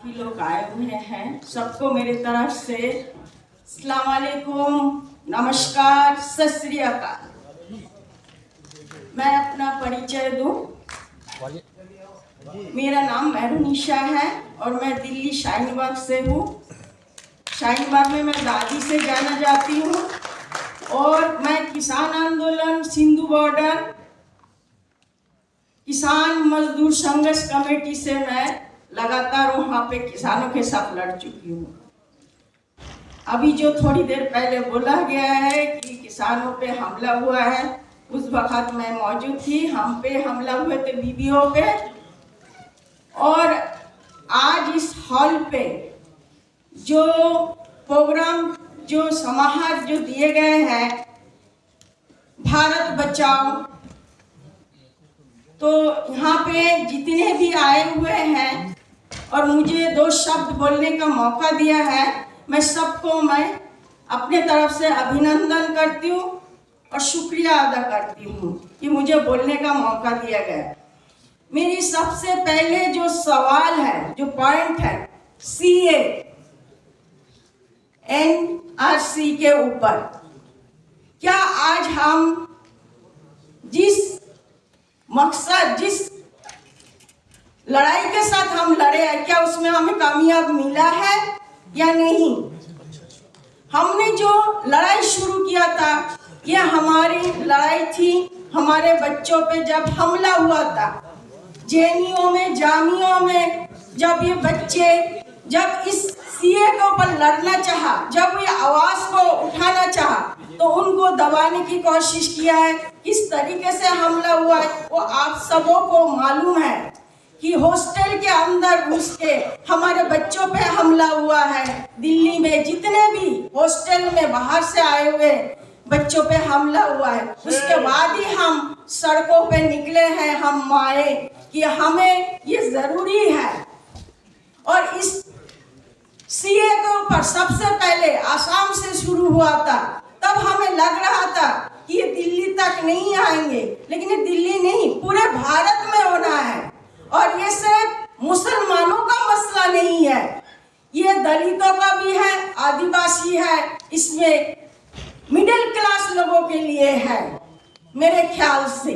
काफ़ी लोग आए हुए हैं। सबको मेरे तरफ़ से नमस्कार, सत मैं अपना परिचय दूँ। मेरा नाम मैरूनिशा है और मैं दिल्ली शाहीन बाग से हूँ। शाहीन बाग में मैं दादी से जाना जाती हूँ और मैं किसान आंदोलन, सिंधु बॉर्डर, किसान मजदूर संघर्ष कमेटी से मैं लगातार वहाँ पे किसानों के साथ लड़ चुकी हूँ। अभी जो थोड़ी देर पहले बोला गया है कि किसानों पे हमला हुआ है, उस वक्त मैं मौजूद थी, हम पे हमला हुए थे बीबीओ पे और आज इस हॉल पे जो प्रोग्राम, जो समाहर जो दिए गए हैं, भारत बचाओ। तो यहाँ पे जितने भी आए हुए हैं और मुझे दो शब्द बोलने का मौका दिया है। मैं सबको मैं अपने तरफ़ से अभिनंदन करती हूँ और शुक्रिया अदा करती हूँ कि मुझे बोलने का मौका दिया गया। मेरी सबसे पहले जो सवाल है, जो पॉइंट है सी एन आर सी के ऊपर, क्या आज हम जिस मकसद, जिस लड़ाई के साथ हम लड़े हैं। क्या उसमें हमें कामयाब मिला है या नहीं? हमने जो लड़ाई शुरू किया था ये हमारी लड़ाई थी हमारे बच्चों पे जब हमला हुआ था। जेनियों में, जामियों में जब ये बच्चे, जब इस सीए के ऊपर लड़ना चाहा, जब ये आवाज़ को उठाना चाहा तो उनको दबाने की कोशिश किया है। किस तरीके से हमला हुआ है, वो आप सबों को मालूम है। कि हॉस्टल के अंदर घुस के हमारे बच्चों पे हमला हुआ है। दिल्ली में जितने भी हॉस्टल में बाहर से आए हुए बच्चों पे हमला हुआ है। उसके बाद ही हम सड़कों पे निकले हैं हम माए कि हमें ये ज़रूरी है। और इस सीए के ऊपर सबसे पहले आसाम से शुरू हुआ था तब हमें लग रहा था कि ये दिल्ली तक नहीं आएँगे लेकिन ये दिल्ली नहीं पूरे भारत में होना है। और ये सिर्फ़ मुसलमानों का मसला नहीं है। ये दलितों का भी है, आदिवासी है, इसमें मिडिल क्लास लोगों के लिए है, मेरे ख्याल से।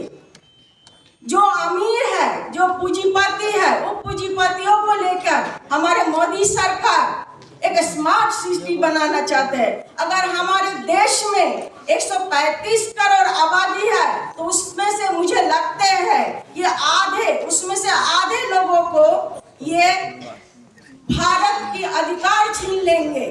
जो अमीर है, जो पूंजीपति है, वो पूंजीपतियों को लेकर हमारे मोदी सरकार एक स्मार्ट सिटी बनाना चाहते हैं। अगर हमारे देश में 135 करोड़ आबादी है तो उसमें से मुझे लगते हैं ये आधे, उसमें से आधे लोगों को ये भारत की अधिकार छीन लेंगे।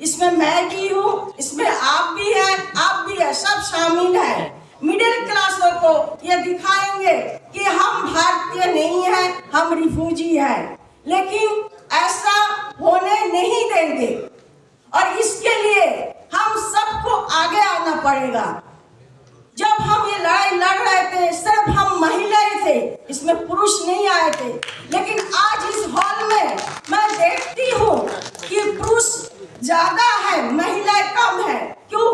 इसमें मैं भी हूँ, इसमें आप भी है, आप भी है, सब शामिल है। मिडिल क्लासों को ये दिखाएँगे कि हम भारतीय नहीं है, हम रिफ्यूजी है। लेकिन ऐसा होने नहीं देंगे। और इसके लिए हम सबको आगे आना पड़ेगा। जब हम ये लड़ाई लड़ रहे थे, सिर्फ़ हम महिलाएँ थे, इसमें पुरुष नहीं आए थे। लेकिन आज इस हॉल में मैं देखती हूँ कि पुरुष ज़्यादा है, महिलाएँ कम है। क्यों?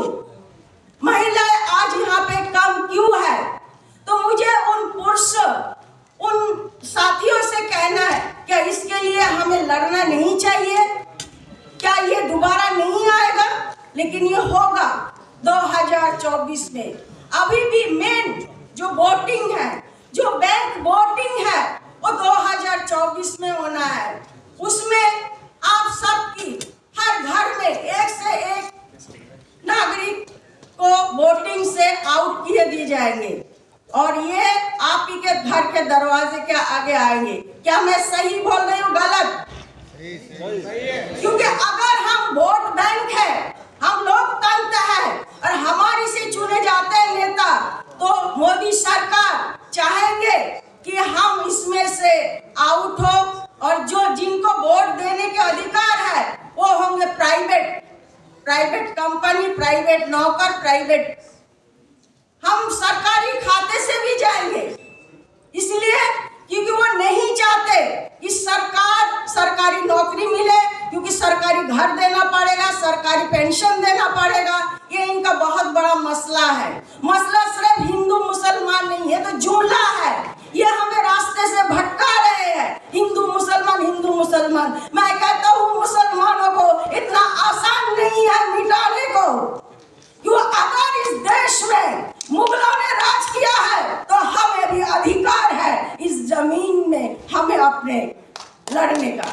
महिलाएँ आज यहाँ पे कम क्यों है? तो मुझे उन पुरुष, उन साथियों से कहना है क्या इसके लिए हमें लड़ना नहीं चाहिए। क्या ये दोबारा नहीं आएगा? लेकिन ये होगा 2024 में। अभी भी मेन जो वोटिंग है, जो बैंक वोटिंग है, वो 2024 में होना है। उसमें आप सबकी, हर घर में एक से एक नागरिक को वोटिंग से आउट किए दिए जाएँगे। और ये आप ही के घर के दरवाजे के आगे आएँगे। क्या मैं सही बोल रही हूँ, गलत? क्योंकि अगर हम वोट बैंक है, हम लोकतंत्र है और हमारे से चुने जाते हैं नेता तो मोदी सरकार चाहेंगे कि हम इसमें से आउट हो और जो जिनको वोट देने के अधिकार है, वो होंगे प्राइवेट प्राइवेट कंपनी प्राइवेट नौकर प्राइवेट हम सरकारी खाते से भी जाएँगे इसलिए क्योंकि वो नहीं चाहते कि सरकार सरकारी नौकरी मिले क्योंकि सरकारी घर देना पड़ेगा सरकारी पेंशन देना पड़ेगा ये इनका बहुत बड़ा मसला है मसला सिर्फ़ हिंदू मुसलमान नहीं है तो जुमला है ये हमें रास्ते से भटका रहे हैं हिंदू मुसलमान हिंदू मुसलमान मैं कहता हूँ मुसलमानों को इतना आसान नहीं है मिटाने को क्यों अगर इस देश में मुगलों ने राज किया है तो हमें भी अधिकार है इस ज़मीन में अपने लड़ने का।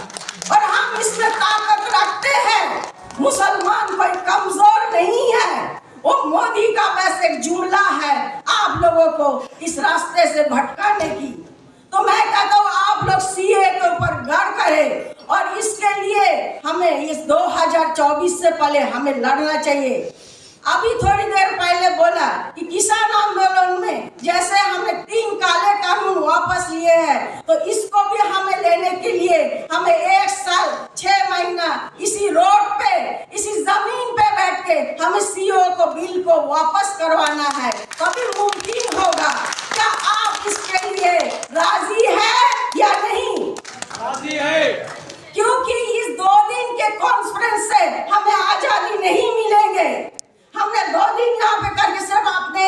और हम इसमें ताकत रखते हैं। मुसलमान कोई कमज़ोर नहीं है। वो मोदी का बस एक जुमला है, आप लोगों को इस रास्ते से भटकाने की। तो मैं कहता हूँ, आप लोग सीए के ऊपर गौर करें। और इसके लिए हमें इस 2024 से पहले हमें लड़ना चाहिए। अभी थोड़ी देर पहले बोला कि किसान आंदोलन में जैसे हमने तीन काले कानून वापस लिए हैं तो इसको भी हमें लेने के लिए हमें एक साल छह महीना इसी रोड पे इसी ज़मीन पे बैठ के हमें सीओ को बिल को वापस करवाना है। तभी मुमकिन होगा। क्या आप इसके लिए राज़ी है या नहीं? राज़ी है। क्योंकि इस दो दिन के कॉन्फ्रेंस से हमें आज़ादी नहीं मिलेंगे। हमने दो दिन यहाँ पे करके सिर्फ़ आपने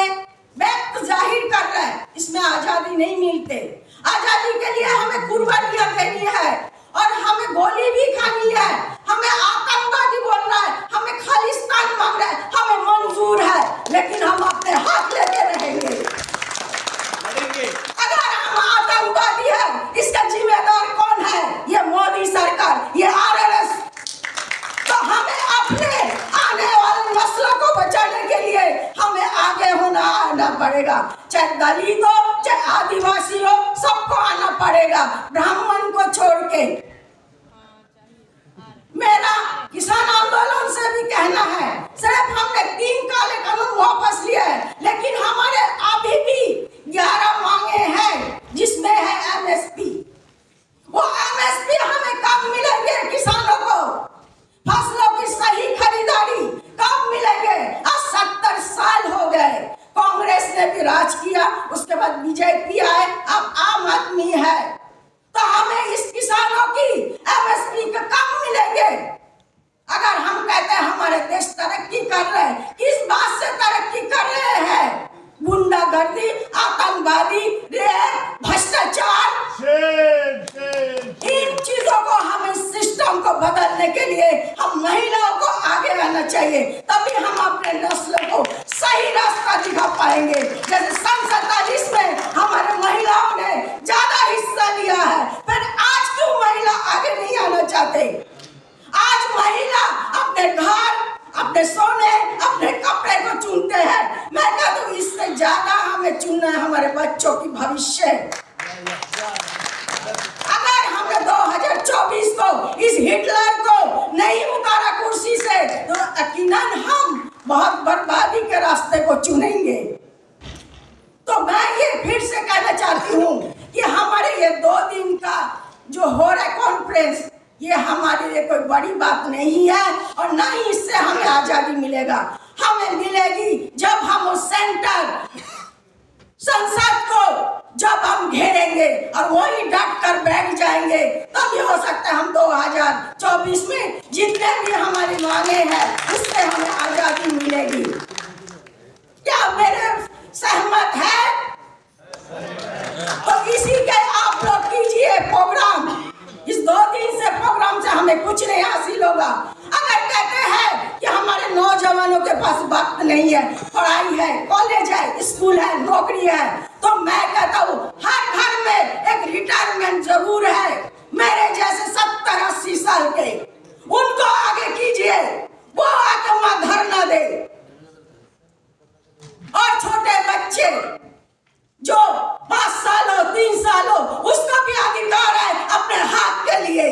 व्यक्त ज़ाहिर कर रहे हैं। इसमें आज़ादी नहीं मिलते। आज़ादी के लिए हमें कुर्बानियाँ देनी है और हमें गोली भी खानी है। हमें आतंकवादी बोल रहा है। हमें खालिस्तान मांग रहा है। हमें मंजूर है। लेकिन हम अपने हाथ लेते रहेंगे लड़ेंगे अगर हम आतंकवादी है इसका जिम्मेदार कौन है ये मोदी सरकार ये आरएसएस तो हमें अपने आने वाले नस्लों को बचाने के लिए हमें आगे होना आना पड़ेगा। चाहे दलित हो, चाहे आदिवासी हो, सबको आना पड़ेगा। ब्राह्मण को छोड़ के। मेरा किसान आंदोलन से भी कहना है सिर्फ़ हमने तीन काले कानून वापस लिए हैं लेकिन हमारे अभी भी ग्यारह मांगे हैं जिसमें है एमएसपी वो एमएसपी हमें कब मिलेंगे किसानों को फ़सलों की सही खरीदारी कब मिलेंगे आज सत्तर साल हो गए कांग्रेस ने भी राज किया, उसके बाद बीजेपी आए। अब आम आदमी है। तो हमें इस किसानों की एमएसपी का कम मिलेंगे। अगर हम कहते हैं हमारे देश तरक्की कर रहे हैं, किस बात से तरक्की कर रहे हैं? गुंडागर्दी, आतंकवादी रेप भ्रष्टाचार शेर शेर इन चीज़ों को हम इस सिस्टम को बदलने के लिए हम महिलाओं को आगे आना चाहिए तभी हम अपने नस्ल को सही रास्ता दिखा पाएँगे जैसे सन सैतालीस में हमारे महिलाओं ने ज़्यादा हिस्सा लिया है फिर आज क्यों महिला आगे आना आज महिला अपने घर, अपने सोने, अपने कपड़े को चुनते हैं। मैं कहता हूँ इससे ज़्यादा हमें चुनना है हमारे बच्चों की भविष्य। अगर हमने 2024 को इस हिटलर को नहीं उतारा कुर्सी से तो यकीनन हम बहुत बर्बादी के रास्ते को चुनेंगे। तो मैं ये फिर से कहना चाहती हूँ कि हमारे ये दो दिन का जो हो रहा है कॉन्फ्रेंस ये हमारे लिए कोई बड़ी बात नहीं है और ना ही इससे हमें आज़ादी मिलेगा। हमें मिलेगी जब हम उस सेंटर संसद को जब हम घेरेंगे और वही डट कर बैठ जाएँगे तब ये हो सकता है हम 2024 में जितने भी हमारी मांगे हैं, उससे हमें आज़ादी मिलेगी। क्या मेरे सहमत है तो इसी के आप लोग कीजिए प्रोग्राम इस दो दिन से प्रोग्राम से हमें कुछ नहीं हासिल होगा अगर कहते हैं कि हमारे नौजवानों के पास वक्त नहीं है पढ़ाई है कॉलेज है स्कूल है तो मैं कहता हूँ, हर घर में एक रिटायरमेंट ज़रूर है। मेरे जैसे सत्तर अस्सी साल के, उनको आगे कीजिए, वो आके वहाँ धरना दे। और छोटे बच्चे जो पाँच साल हो, तीन साल हो, उसका भी अधिकार है अपने हाथ के लिए।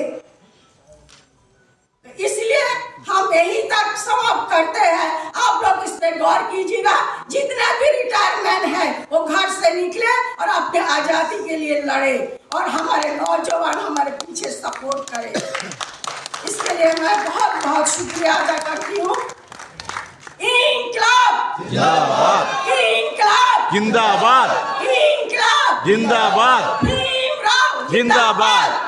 इसलिए हम यही तक समाप्त करते हैं। आप लोग इस पे गौर कीजिएगा, जितने भी रिटायरमेंट है। वो घर से निकले और अपने आज़ादी के लिए लड़े और हमारे नौजवान हमारे पीछे सपोर्ट करें। इसके लिए मैं बहुत बहुत शुक्रिया अदा करती हूँ। जिंदाबाद। इनकलाब। जिंदाबाद। इनकलाब। जिंदाबाद। जिंदाबाद।